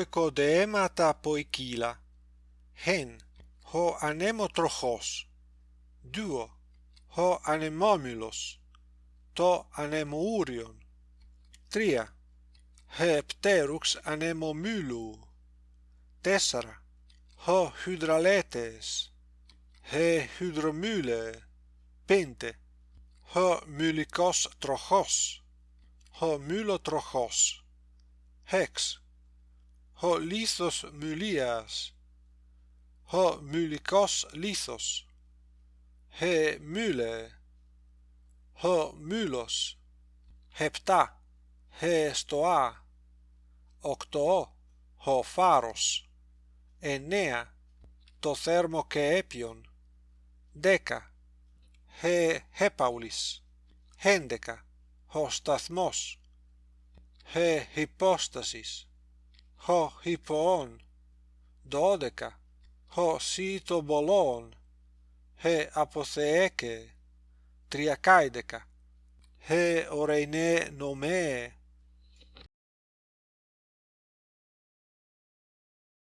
οικοδεέματα ποικίλα. Χεν, ο ανεμοτροχός. Δύο, ο ανεμόμυλος. Το ανεμούριον, Τρία, ο πτέρουξ ανεμομύλου. Τέσσερα, ο χυδραλέτες. Ο χυδρομύλε. Πέντε, ο μυλικός τροχός. Ο μυλοτροχός. Hex ο λίθος μυλίας, ο μυλικός λίθος, ε μυλε, ο μυλος, επτά, ε στοά, οκτώ, ο φάρος, εννέα, το θέρμο και έπιον, δέκα, ε επαύλης, έντεκα, ο σταθμός, ε υπόστασης, ho hippon dodeca ho sito bolon. He apotheke triacaedeca he oreine nome.